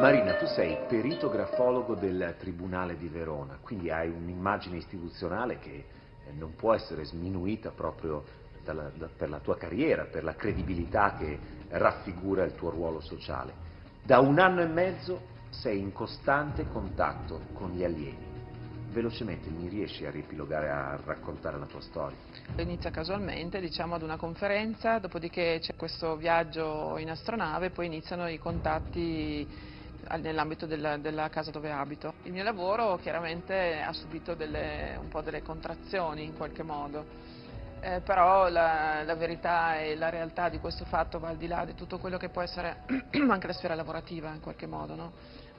Marina, tu sei perito grafologo del Tribunale di Verona, quindi hai un'immagine istituzionale che eh, non può essere sminuita proprio dalla, da, per la tua carriera, per la credibilità che raffigura il tuo ruolo sociale. Da un anno e mezzo sei in costante contatto con gli alieni. Velocemente mi riesci a riepilogare, a raccontare la tua storia? Inizia casualmente, diciamo, ad una conferenza, dopodiché c'è questo viaggio in astronave, poi iniziano i contatti nell'ambito della, della, casa dove abito. Il mio lavoro chiaramente ha subito delle, un po' delle contrazioni in qualche modo, eh, però la, la, verità e la realtà di questo fatto va al di là di tutto quello che può essere anche la sfera lavorativa in qualche modo, no?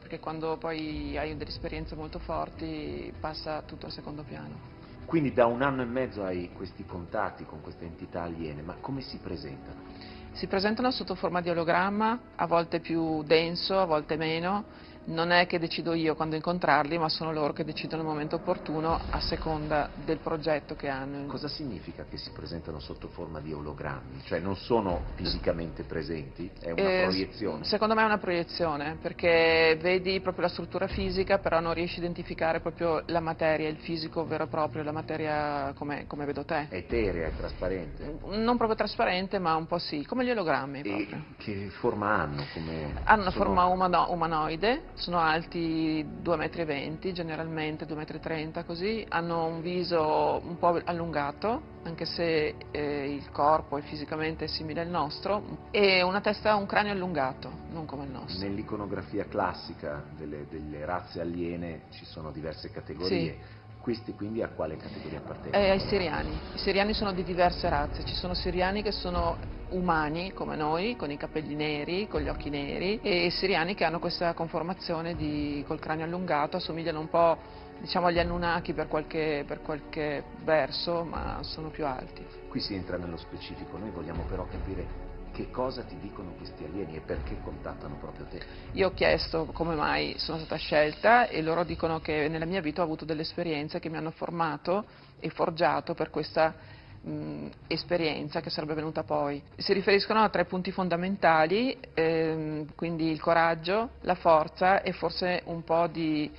Perché quando poi hai delle esperienze molto forti passa tutto al secondo piano. Quindi da un anno e mezzo hai questi contatti con queste entità aliene, ma come si presentano? Si presentano sotto forma di ologramma, a volte più denso, a volte meno, non è che decido io quando incontrarli, ma sono loro che decidono il momento opportuno a seconda del progetto che hanno. Cosa significa che si presentano sotto forma di ologrammi? Cioè non sono fisicamente presenti? È una eh, proiezione? Secondo me è una proiezione, perché vedi proprio la struttura fisica, però non riesci a identificare proprio la materia, il fisico vero e proprio, la materia come, come vedo te. Eterea, è trasparente? Non proprio trasparente, ma un po' sì, come gli ologrammi. Che forma hanno? Come hanno una sono... forma umano umanoide, sono alti 2,20 m, generalmente 2,30 m così, hanno un viso un po' allungato, anche se eh, il corpo è fisicamente simile al nostro, e una testa, un cranio allungato, non come il nostro. Nell'iconografia classica delle, delle, razze aliene ci sono diverse categorie. Sì. Questi quindi a quale categoria appartengono? Eh, ai siriani. I siriani sono di diverse razze, ci sono siriani che sono umani come noi, con i capelli neri, con gli occhi neri, e siriani che hanno questa conformazione di, col cranio allungato, assomigliano un po' diciamo, agli Anunnaki per qualche, per qualche verso, ma sono più alti. Qui si entra nello specifico, noi vogliamo però capire che cosa ti dicono questi alieni e perché contattano proprio te? Io ho chiesto come mai sono stata scelta e loro dicono che nella mia vita ho avuto delle esperienze che mi hanno formato e forgiato per questa mh, esperienza che sarebbe venuta poi. Si riferiscono a tre punti fondamentali, ehm, quindi il coraggio, la forza e forse un po' di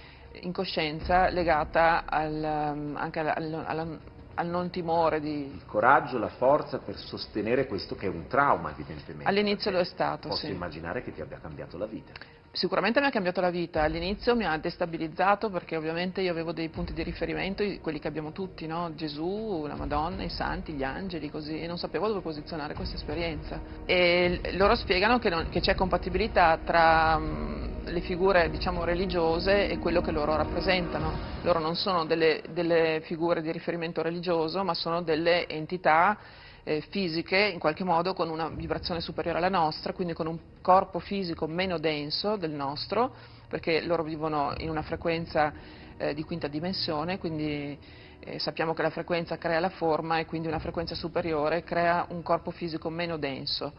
incoscienza legata al, anche alla, alla, al non timore di... Il coraggio, la forza per sostenere questo che è un trauma evidentemente. All'inizio lo è stato, Posso sì. immaginare che ti abbia cambiato la vita. Sicuramente mi ha cambiato la vita, all'inizio mi ha destabilizzato perché ovviamente io avevo dei punti di riferimento, quelli che abbiamo tutti, no? Gesù, la Madonna, i santi, gli angeli, così, e non sapevo dove posizionare questa esperienza. E loro spiegano che, che c'è compatibilità tra um, le figure diciamo, religiose e quello che loro rappresentano. Loro non sono delle, delle figure di riferimento religioso, ma sono delle entità eh, fisiche in qualche modo con una vibrazione superiore alla nostra, quindi con un corpo fisico meno denso del nostro, perché loro vivono in una frequenza eh, di quinta dimensione, quindi eh, sappiamo che la frequenza crea la forma e quindi una frequenza superiore crea un corpo fisico meno denso.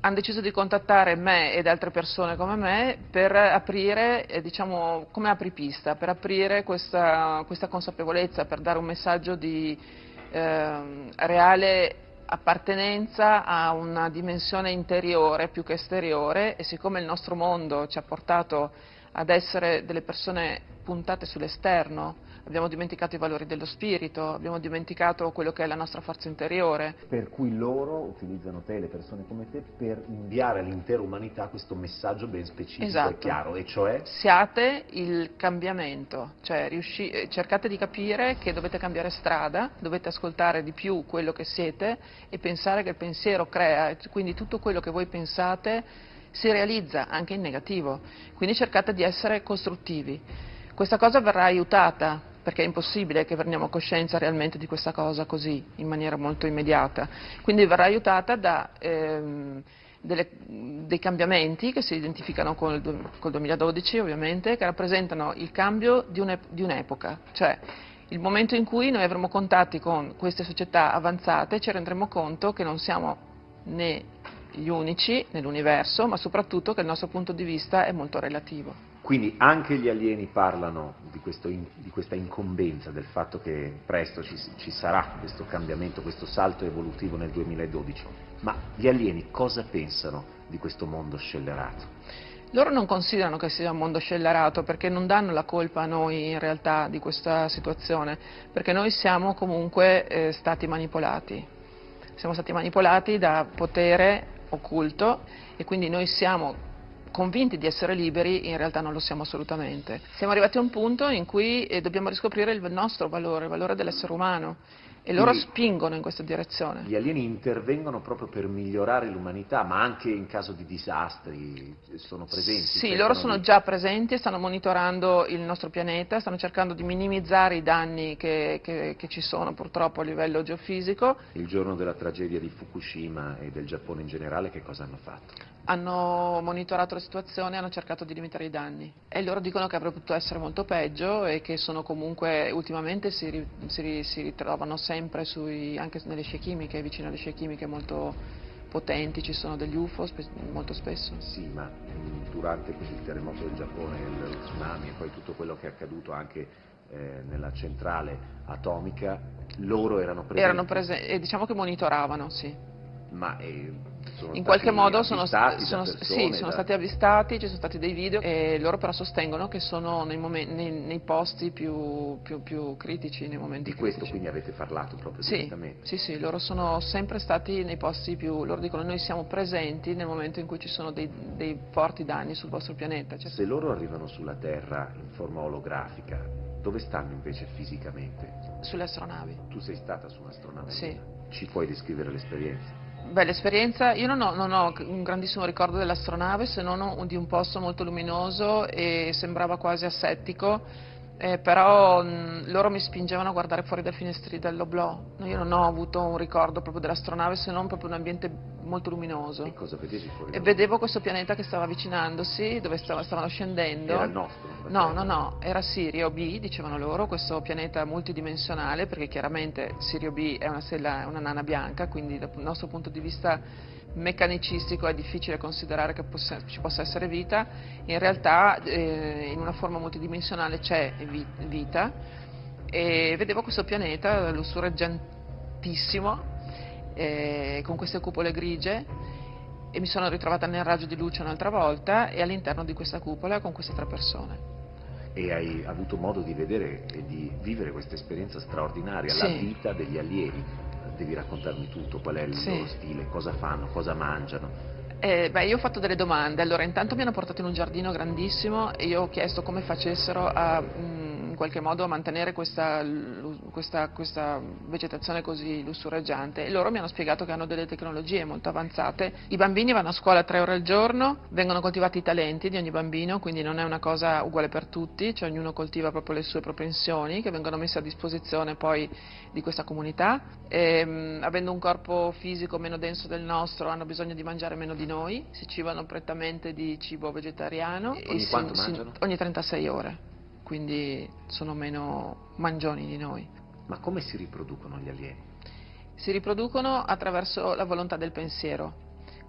Hanno deciso di contattare me ed altre persone come me per aprire, eh, diciamo, come apripista, per aprire questa, questa, consapevolezza, per dare un messaggio di eh, reale appartenenza a una dimensione interiore più che esteriore e siccome il nostro mondo ci ha portato ad essere delle persone puntate sull'esterno, abbiamo dimenticato i valori dello spirito, abbiamo dimenticato quello che è la nostra forza interiore. Per cui loro utilizzano te, le persone come te, per inviare all'intera umanità questo messaggio ben specifico esatto. e chiaro, e cioè? Siate il cambiamento, cioè riusci... Eh, cercate di capire che dovete cambiare strada, dovete ascoltare di più quello che siete e pensare che il pensiero crea, quindi tutto quello che voi pensate si realizza anche in negativo, quindi cercate di essere costruttivi. Questa cosa verrà aiutata perché è impossibile che prendiamo coscienza realmente di questa cosa così, in maniera molto immediata. Quindi verrà aiutata da ehm, delle, dei cambiamenti che si identificano col, col 2012 ovviamente, che rappresentano il cambio di un'epoca, cioè il momento in cui noi avremo contatti con queste società avanzate ci renderemo conto che non siamo né gli unici nell'universo, ma soprattutto che il nostro punto di vista è molto relativo. Quindi anche gli alieni parlano di, questo, di, questa incombenza, del fatto che presto ci, ci, sarà questo cambiamento, questo salto evolutivo nel 2012. Ma gli alieni cosa pensano di questo mondo scellerato? Loro non considerano che sia un mondo scellerato perché non danno la colpa a noi in realtà di questa situazione, perché noi siamo comunque eh, stati manipolati. Siamo stati manipolati da potere occulto e quindi noi siamo convinti di essere liberi, in realtà non lo siamo assolutamente. Siamo arrivati a un punto in cui eh, dobbiamo riscoprire il nostro valore, il valore dell'essere umano e loro Quindi, spingono in questa direzione. Gli alieni intervengono proprio per migliorare l'umanità, ma anche in caso di disastri sono presenti? Sì, loro sono di... già presenti e stanno monitorando il nostro pianeta, stanno cercando di minimizzare i danni che, che, che ci sono purtroppo a livello geofisico. Il giorno della tragedia di Fukushima e del Giappone in generale che cosa hanno fatto? Hanno monitorato la situazione e hanno cercato di limitare i danni e loro dicono che avrebbe potuto essere molto peggio e che sono comunque ultimamente si, si, si ritrovano sempre sempre sui, anche nelle scie chimiche, vicino alle scie chimiche molto potenti, ci sono degli UFO spe molto spesso. Sì, ma durante il terremoto del Giappone, il tsunami e poi tutto quello che è accaduto anche eh, nella centrale atomica, loro erano presenti? Erano presenti diciamo che monitoravano, sì. Ma eh, in qualche modo sono, sono, sì, sono da... stati avvistati, ci sono stati dei video e loro però sostengono che sono nei, momenti, nei, nei posti più, più, più, critici, nei momenti Di questo quindi avete parlato proprio sì, direttamente? Sì, sì, loro sono sempre stati nei posti più, loro dicono noi siamo presenti nel momento in cui ci sono dei, dei forti danni sul vostro pianeta. Cioè, Se loro arrivano sulla Terra in forma olografica, dove stanno invece fisicamente? Sulle astronavi. Tu sei stata su un'astronave? Sì. Ci puoi descrivere l'esperienza? Beh, l'esperienza, io non ho, non ho, un grandissimo ricordo dell'astronave se non di un posto molto luminoso e sembrava quasi assettico eh, però mh, loro mi spingevano a guardare fuori dai finestri dell'oblò. Io non ho avuto un ricordo proprio dell'astronave se non proprio un ambiente molto luminoso. E cosa vedevi fuori? E vedevo questo pianeta che stava avvicinandosi, dove stava, stavano scendendo. Era il nostro? No, no, no, era Sirio B, dicevano loro, questo pianeta multidimensionale, perché chiaramente Sirio B è una, stella, una nana bianca, quindi dal nostro punto di vista meccanicistico è difficile considerare che possa, ci possa essere vita, in realtà eh, in una forma multidimensionale c'è vita e vedevo questo pianeta lussureggiantissimo eh, con queste cupole grigie e mi sono ritrovata nel raggio di luce un'altra volta e all'interno di questa cupola con queste tre persone. E hai avuto modo di vedere e di vivere questa esperienza straordinaria, sì. la vita degli allievi devi raccontarmi tutto, qual è il sì. loro stile, cosa fanno, cosa mangiano. Eh, beh, io ho fatto delle domande, allora intanto mi hanno portato in un giardino grandissimo e io ho chiesto come facessero a... Mh, mm, qualche modo a mantenere questa, questa, questa, vegetazione così lussureggiante e loro mi hanno spiegato che hanno delle tecnologie molto avanzate. I bambini vanno a scuola tre ore al giorno, vengono coltivati i talenti di ogni bambino, quindi non è una cosa uguale per tutti, cioè ognuno coltiva proprio le sue propensioni che vengono messe a disposizione poi di questa comunità. E, ehm, avendo un corpo fisico meno denso del nostro hanno bisogno di mangiare meno di noi, si cibano prettamente di cibo vegetariano. Ogni si, mangiano? Ogni 36 ore quindi sono meno mangioni di noi. Ma come si riproducono gli alieni? Si riproducono attraverso la volontà del pensiero,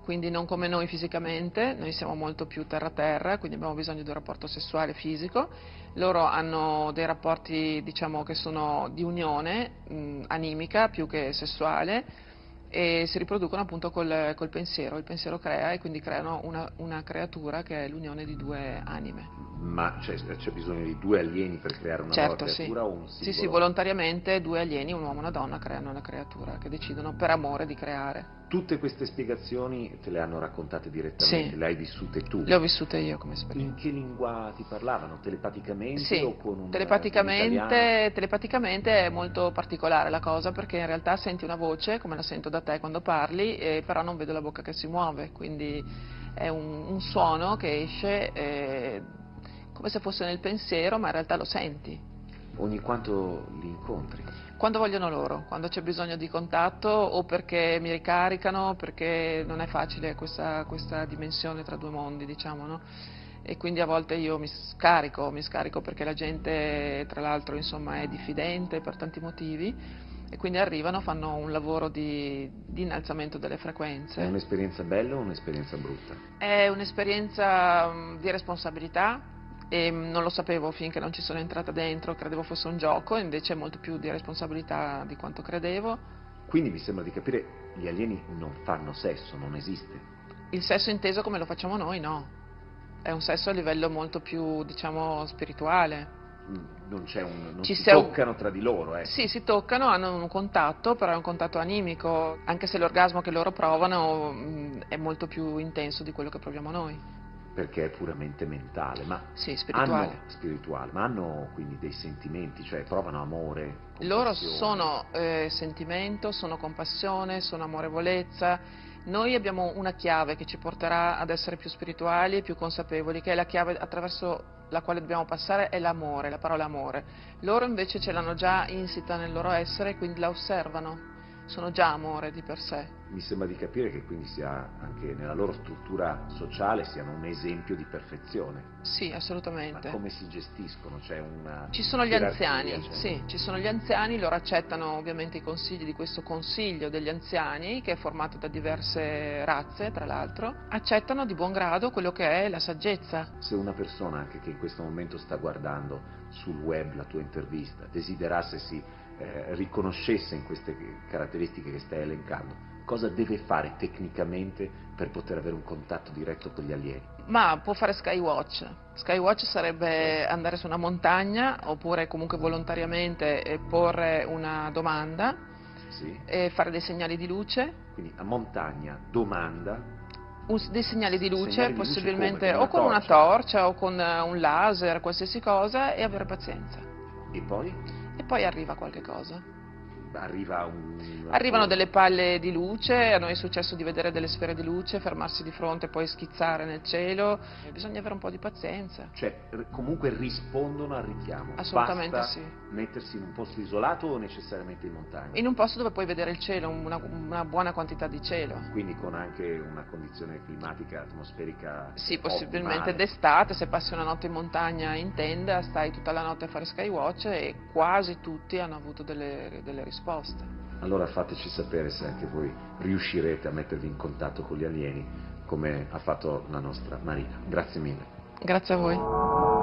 quindi non come noi fisicamente, noi siamo molto più terra-terra, quindi abbiamo bisogno di un rapporto sessuale fisico, loro hanno dei rapporti diciamo, che sono di unione mh, animica più che sessuale e si riproducono appunto col, col pensiero, il pensiero crea e quindi creano una, una creatura che è l'unione di due anime. Ma c'è, bisogno di due alieni per creare una certo, nuova creatura sì. o un singolo? Sì, sì, volontariamente due alieni, un uomo e una donna, creano una creatura che decidono per amore di creare. Tutte queste spiegazioni te le hanno raccontate direttamente, sì. le hai vissute tu? Le ho vissute io come esperienza. In che lingua ti parlavano? Telepaticamente sì, o con un telepaticamente, telepaticamente è molto particolare la cosa perché in realtà senti una voce, come la sento da te quando parli, eh, però non vedo la bocca che si muove, quindi è un, un suono che esce... Eh, come se fosse nel pensiero, ma in realtà lo senti. Ogni quanto li incontri? Quando vogliono loro, quando c'è bisogno di contatto o perché mi ricaricano, perché non è facile questa, questa dimensione tra due mondi, diciamo, no? E quindi a volte io mi scarico, mi scarico perché la gente tra l'altro insomma è diffidente per tanti motivi e quindi arrivano, fanno un lavoro di, di innalzamento delle frequenze. È un'esperienza bella o un'esperienza brutta? È un'esperienza di responsabilità, e mm, non lo sapevo finché non ci sono entrata dentro, credevo fosse un gioco, invece è molto più di responsabilità di quanto credevo. Quindi mi sembra di capire, gli alieni non fanno sesso, non esiste. Il sesso inteso come lo facciamo noi, no. È un sesso a livello molto più, diciamo, spirituale. Non, un, non Ci si un- toccano tra di loro, eh. Sì, si toccano, hanno un contatto, però è un contatto animico, anche se l'orgasmo che loro provano mm, è molto più intenso di quello che proviamo noi. Perché è puramente mentale, ma Sì, spirituale. hanno spirituale, ma hanno quindi dei sentimenti, cioè provano amore. Loro sono eh, sentimento, sono compassione, sono amorevolezza. Noi abbiamo una chiave che ci porterà ad essere più spirituali e più consapevoli, che è la chiave attraverso la quale dobbiamo passare, è l'amore, la parola amore. Loro invece ce l'hanno già insita nel loro essere, quindi la osservano. Sono già amore di per sé. Mi sembra di capire che quindi sia anche nella loro struttura sociale siano un esempio di perfezione. Sì, Ma assolutamente. come si gestiscono? C'è una Ci sono gli anziani, cioè- sì, ci sono gli anziani, loro accettano ovviamente i consigli di questo consiglio degli anziani, che è formato da diverse razze, tra l'altro, accettano di buon grado quello che è la saggezza. Se una persona anche che in questo momento sta guardando sul web la tua intervista desiderasse si eh, riconoscesse in queste caratteristiche che stai elencando, cosa deve fare tecnicamente per poter avere un contatto diretto con gli alieni? Ma può fare Skywatch. Skywatch sarebbe andare su una montagna, oppure comunque volontariamente eh, porre una domanda, Sì? e fare dei segnali di luce, Quindi a montagna domanda, un- dei segnali di luce, Segnali di luce possibilmente come? o Con con una una torcia o con eh, un laser, qualsiasi cosa, e avere pazienza. e poi E poi arriva qualche cosa. Arriva un... Arrivano delle palle di luce, a noi è successo di vedere delle sfere di luce, fermarsi di fronte e poi schizzare nel cielo, bisogna avere un po' di pazienza. Cioè, comunque rispondono al richiamo. Assolutamente Basta sì. mettersi in un posto isolato o necessariamente in montagna? In un posto dove puoi vedere il cielo, una, una buona quantità di cielo. Quindi con anche una condizione climatica, atmosferica Sì, possibilmente d'estate, se passi una notte in montagna in tenda, stai tutta la notte a fare skywatch e quasi tutti hanno avuto delle, delle risposte. Allora fateci sapere se anche voi riuscirete a mettervi in contatto con gli alieni come ha fatto la nostra Marina. Grazie mille. Grazie a voi.